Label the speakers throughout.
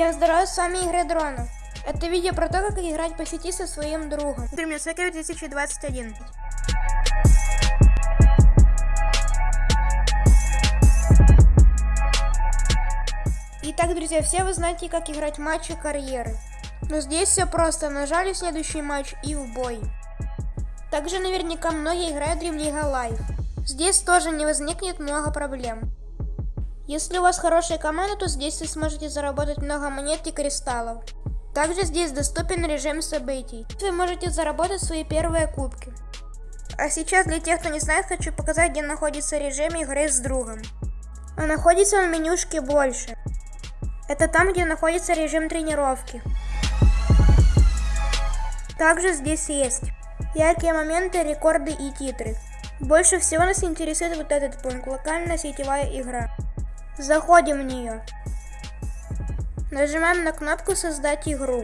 Speaker 1: Всем здорова, с вами Игры Дронов. Это видео про то, как играть по сети со своим другом. Дремлесекер 2021. Итак, друзья, все вы знаете, как играть матчи карьеры. Но здесь все просто. Нажали следующий матч и в бой. Также наверняка многие играют Dream League Live. Здесь тоже не возникнет много проблем. Если у вас хорошая команда, то здесь вы сможете заработать много монет и кристаллов. Также здесь доступен режим событий. Вы можете заработать свои первые кубки. А сейчас для тех, кто не знает, хочу показать, где находится режим игры с другом. А находится он в менюшке больше. Это там, где находится режим тренировки. Также здесь есть яркие моменты, рекорды и титры. Больше всего нас интересует вот этот пункт, локальная сетевая игра. Заходим в нее. Нажимаем на кнопку «Создать игру».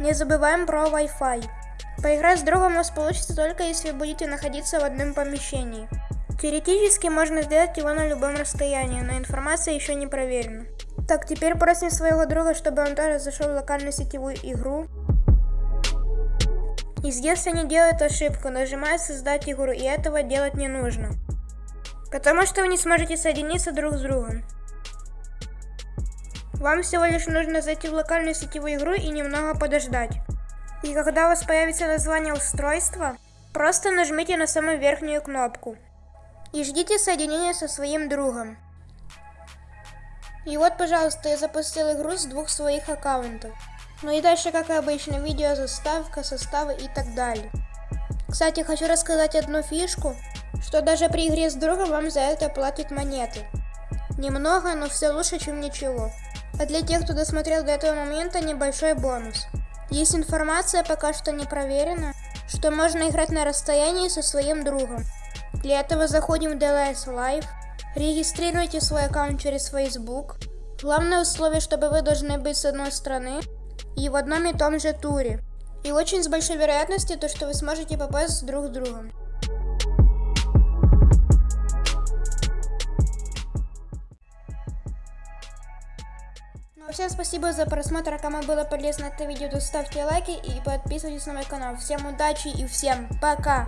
Speaker 1: Не забываем про Wi-Fi. Поиграть с другом у вас получится только если будете находиться в одном помещении. Теоретически можно сделать его на любом расстоянии, но информация еще не проверена. Так, теперь просим своего друга, чтобы он тоже зашел в локальную сетевую игру. И здесь они делают ошибку, нажимают создать игру, и этого делать не нужно. Потому что вы не сможете соединиться друг с другом. Вам всего лишь нужно зайти в локальную сетевую игру и немного подождать. И когда у вас появится название устройства, просто нажмите на самую верхнюю кнопку. И ждите соединения со своим другом. И вот, пожалуйста, я запустил игру с двух своих аккаунтов. Ну и дальше, как обычно, видео, заставка, составы и так далее. Кстати, хочу рассказать одну фишку, что даже при игре с другом вам за это платят монеты. Немного, но все лучше, чем ничего. А для тех, кто досмотрел до этого момента, небольшой бонус. Есть информация, пока что не проверена, что можно играть на расстоянии со своим другом. Для этого заходим в DLS Live, регистрируйте свой аккаунт через Facebook. Главное условие, чтобы вы должны быть с одной стороны и в одном и том же туре. И очень с большой вероятностью то, что вы сможете попасть друг с другом. Ну, всем спасибо за просмотр, а кому было полезно это видео, то ставьте лайки и подписывайтесь на мой канал. Всем удачи и всем пока!